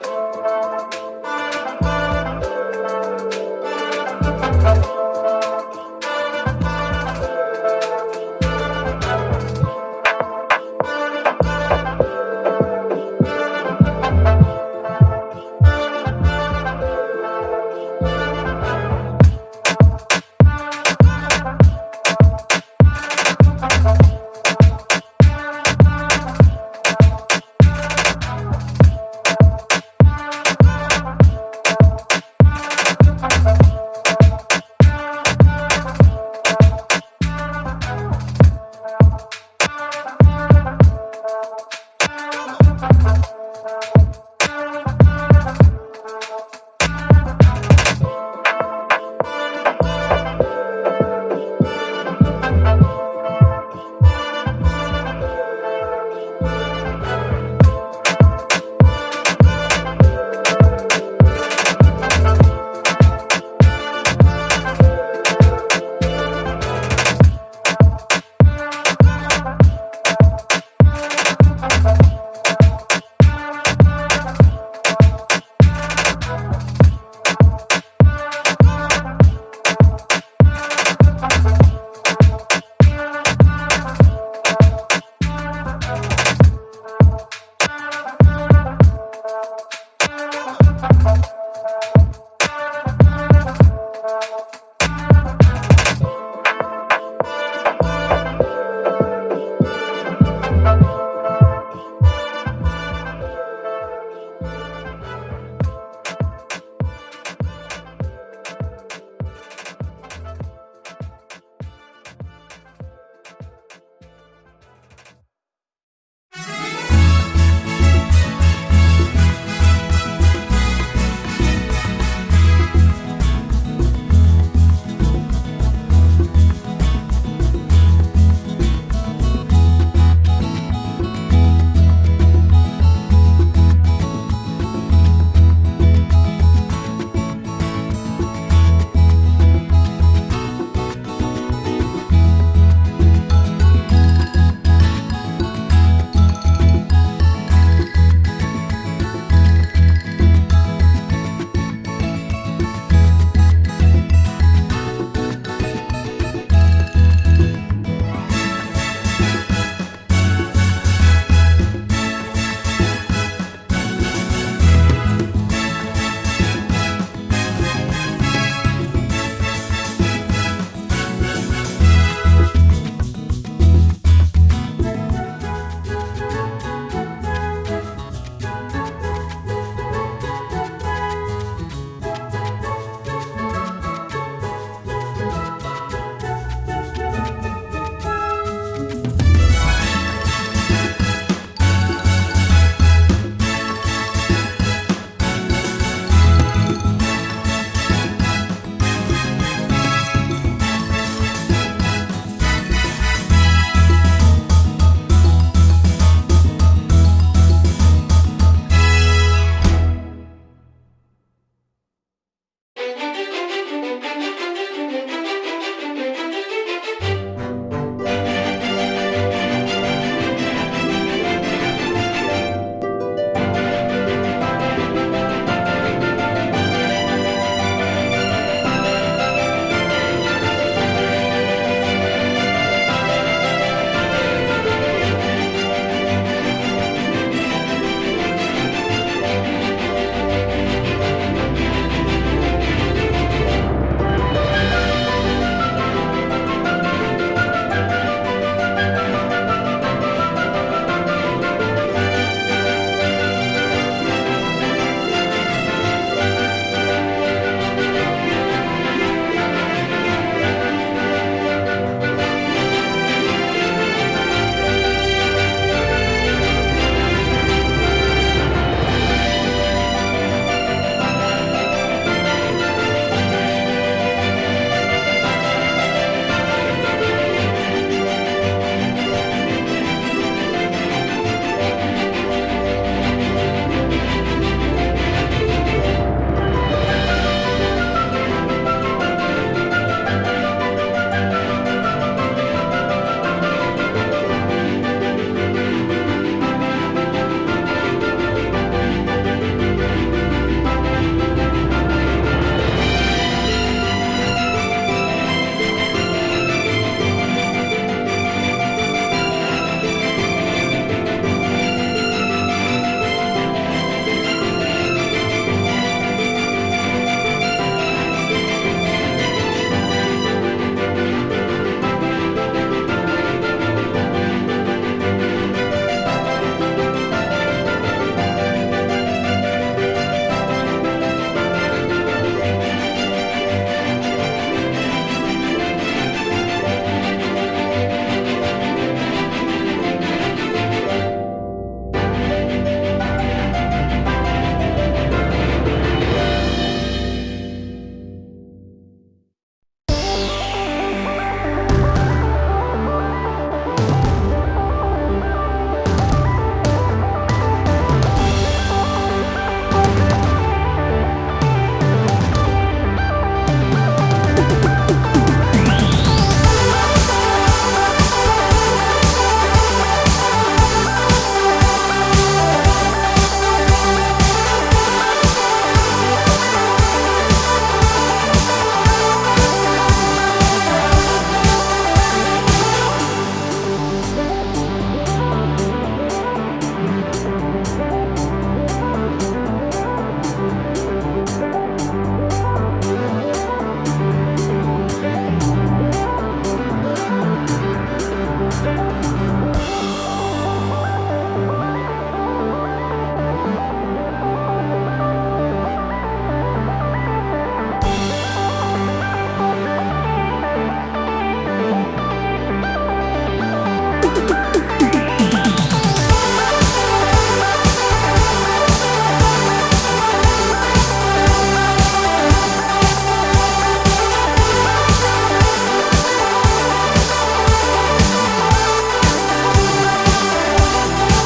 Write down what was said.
うん。